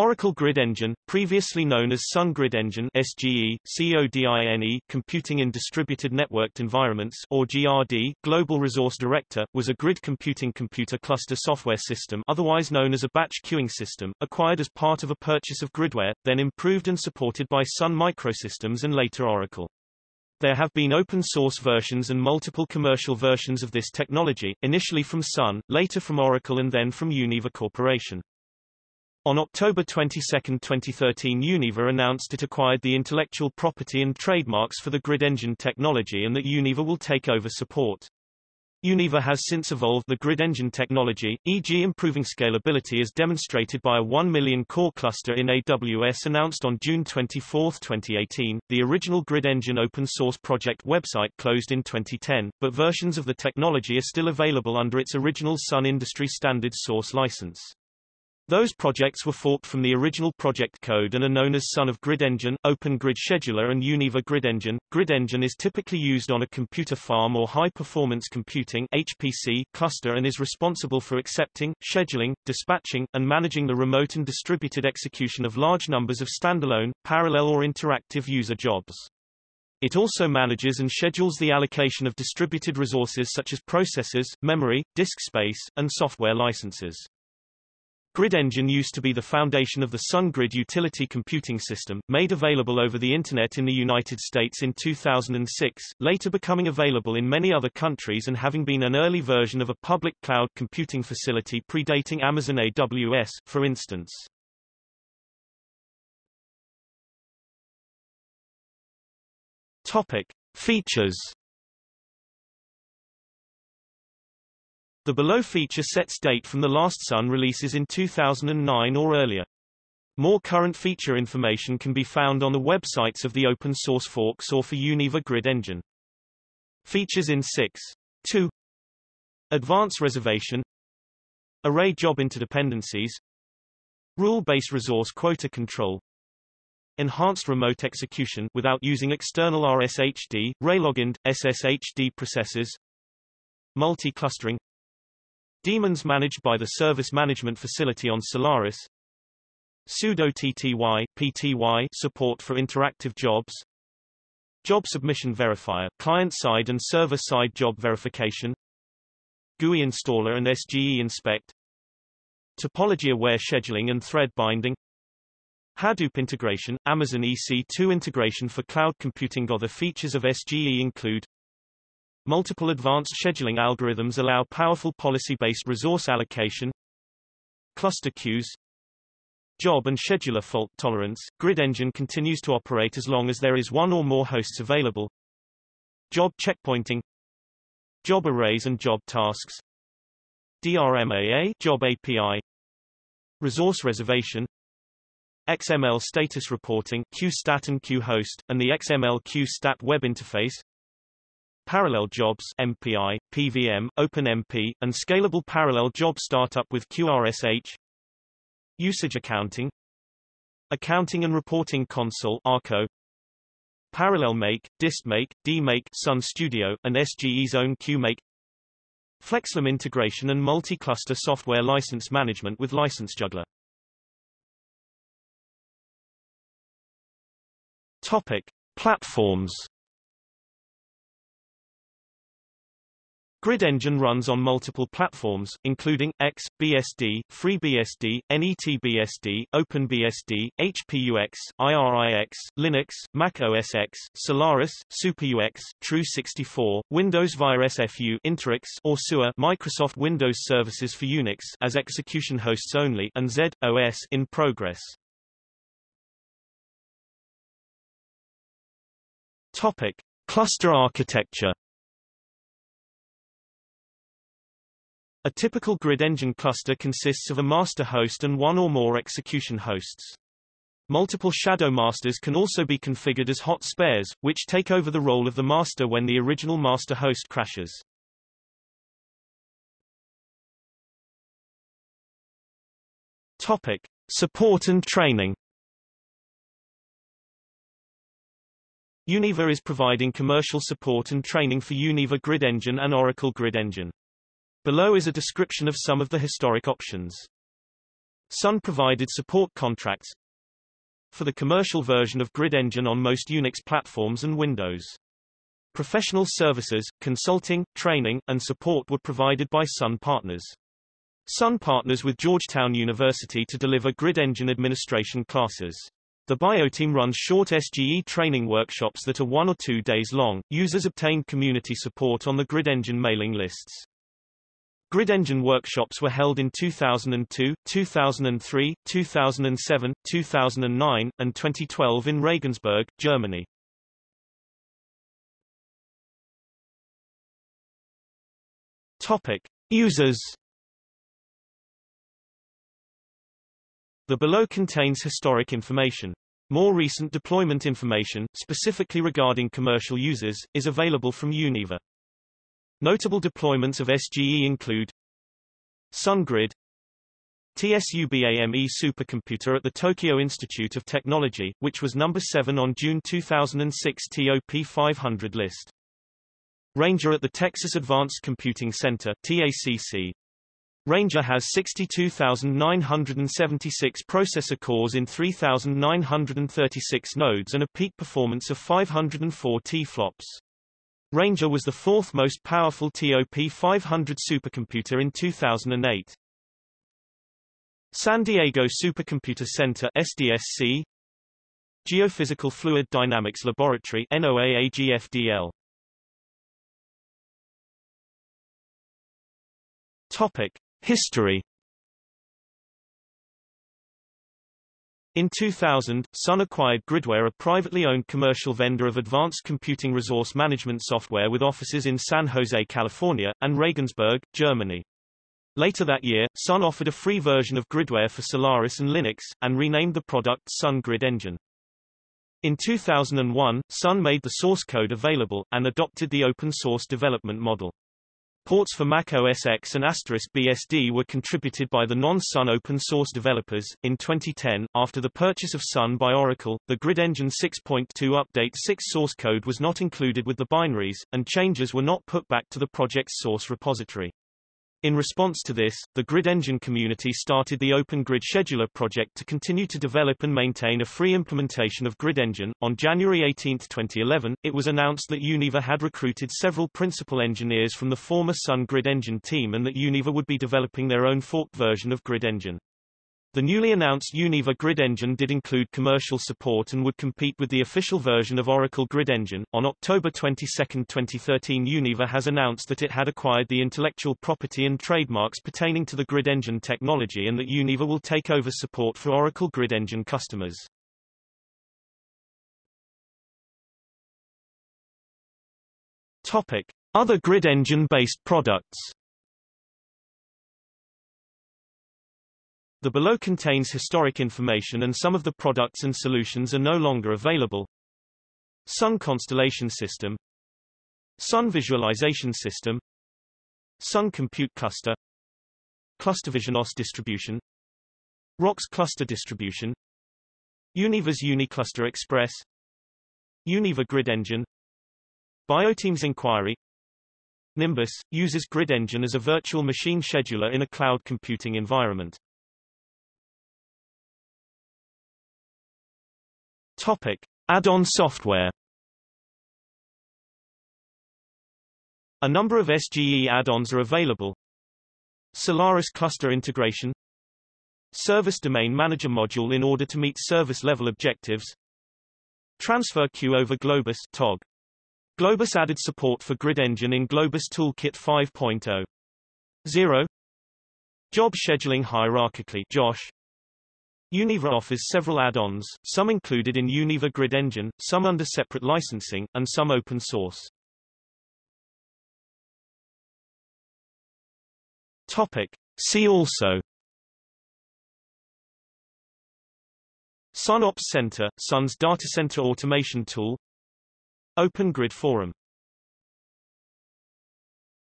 Oracle Grid Engine, previously known as Sun Grid Engine SGE, CODINE, Computing in Distributed Networked Environments or GRD, Global Resource Director, was a grid computing computer cluster software system otherwise known as a batch queuing system, acquired as part of a purchase of Gridware, then improved and supported by Sun Microsystems and later Oracle. There have been open-source versions and multiple commercial versions of this technology, initially from Sun, later from Oracle and then from Univa Corporation. On October 22, 2013 Univa announced it acquired the intellectual property and trademarks for the grid engine technology and that Univa will take over support. Univa has since evolved the grid engine technology, e.g. improving scalability as demonstrated by a 1 million core cluster in AWS announced on June 24, 2018. The original grid engine open source project website closed in 2010, but versions of the technology are still available under its original Sun industry standard source license. Those projects were forked from the original project code and are known as Son of Grid Engine, Open Grid Scheduler and Univa Grid Engine. Grid Engine is typically used on a computer farm or high-performance computing HPC cluster and is responsible for accepting, scheduling, dispatching, and managing the remote and distributed execution of large numbers of standalone, parallel or interactive user jobs. It also manages and schedules the allocation of distributed resources such as processors, memory, disk space, and software licenses. Grid Engine used to be the foundation of the SunGrid utility computing system, made available over the Internet in the United States in 2006, later becoming available in many other countries and having been an early version of a public cloud computing facility predating Amazon AWS, for instance. Topic. Features The below feature sets date from the last Sun releases in 2009 or earlier. More current feature information can be found on the websites of the open source forks or for Univa Grid Engine. Features in 6. 2. Advanced reservation Array job interdependencies Rule-based resource quota control Enhanced remote execution without using external RSHD, RLOGIND, SSHD processors Multi-clustering Daemons managed by the Service Management Facility on Solaris. Pseudo TTY, PTY support for interactive jobs. Job Submission Verifier client-side and server-side job verification. GUI installer and SGE inspect. Topology-aware scheduling and thread binding. Hadoop integration, Amazon EC2 integration for cloud computing. Other features of SGE include Multiple advanced scheduling algorithms allow powerful policy-based resource allocation. Cluster queues. Job and scheduler fault tolerance. Grid engine continues to operate as long as there is one or more hosts available. Job checkpointing. Job arrays and job tasks. DRMAA job API. Resource reservation. XML status reporting QStat and QHost, and the XML QStat web interface Parallel Jobs MPI, PVM, OpenMP, and Scalable Parallel Job Startup with QRSH Usage Accounting Accounting and Reporting Console ARCO Parallel Make, Dist DistMake, DMake Sun Studio, and SGE's own QMake FlexLM integration and multi-cluster software license management with License Juggler Topic. Platforms Grid Engine runs on multiple platforms, including X, BSD, FreeBSD, NetBSD, OpenBSD, HPUX, IRIX, Linux, Mac OS X, Solaris, SuperUX, Tru64, Windows via SFU Interix or SUA Microsoft Windows Services for Unix as execution hosts only and Z, OS in progress. Topic. Cluster architecture A typical grid engine cluster consists of a master host and one or more execution hosts. Multiple shadow masters can also be configured as hot spares, which take over the role of the master when the original master host crashes. Topic. Support and training Univa is providing commercial support and training for Univa Grid Engine and Oracle Grid Engine. Below is a description of some of the historic options. Sun provided support contracts for the commercial version of Grid Engine on most Unix platforms and Windows. Professional services, consulting, training, and support were provided by Sun partners. Sun partners with Georgetown University to deliver Grid Engine administration classes. The BioTeam runs short SGE training workshops that are one or two days long. Users obtain community support on the Grid Engine mailing lists. Grid Engine workshops were held in 2002, 2003, 2007, 2009, and 2012 in Regensburg, Germany. Topic. Users The below contains historic information. More recent deployment information, specifically regarding commercial users, is available from Univa. Notable deployments of SGE include SunGrid TSUBAME supercomputer at the Tokyo Institute of Technology, which was number 7 on June 2006 TOP 500 list. Ranger at the Texas Advanced Computing Center TACC. Ranger has 62,976 processor cores in 3,936 nodes and a peak performance of 504 T-flops. Ranger was the fourth most powerful TOP 500 supercomputer in 2008. San Diego Supercomputer Center SDSC Geophysical Fluid Dynamics Laboratory NOAA Topic History In 2000, Sun acquired Gridware a privately owned commercial vendor of advanced computing resource management software with offices in San Jose, California, and Regensburg, Germany. Later that year, Sun offered a free version of Gridware for Solaris and Linux, and renamed the product Sun Grid Engine. In 2001, Sun made the source code available, and adopted the open source development model. Ports for Mac OS X and Asterisk BSD were contributed by the non-Sun open source developers. In 2010, after the purchase of Sun by Oracle, the Grid Engine 6.2 Update 6 source code was not included with the binaries, and changes were not put back to the project's source repository. In response to this, the Grid Engine community started the Open Grid Scheduler project to continue to develop and maintain a free implementation of Grid Engine. On January 18, 2011, it was announced that Univa had recruited several principal engineers from the former Sun Grid Engine team and that Univa would be developing their own forked version of Grid Engine. The newly announced Univa Grid Engine did include commercial support and would compete with the official version of Oracle Grid Engine. On October 22, 2013, Univa has announced that it had acquired the intellectual property and trademarks pertaining to the Grid Engine technology and that Univa will take over support for Oracle Grid Engine customers. Topic: Other Grid Engine-based products. The below contains historic information and some of the products and solutions are no longer available. Sun Constellation System. Sun Visualization System. Sun Compute Cluster. ClusterVision OS distribution. Rocks Cluster distribution. Univa's UniCluster Express. Univa Grid Engine. BioTeams Inquiry. Nimbus uses Grid Engine as a virtual machine scheduler in a cloud computing environment. Topic: Add-on software. A number of SGE add-ons are available. Solaris Cluster Integration Service Domain Manager module in order to meet service-level objectives Transfer Queue over Globus TOG. Globus added support for Grid Engine in Globus Toolkit 5.0. 0 Job Scheduling Hierarchically JOSH Univa offers several add-ons, some included in Univa Grid Engine, some under separate licensing, and some open source. Topic. See also Sun Ops Center, Sun's data center automation tool Open Grid Forum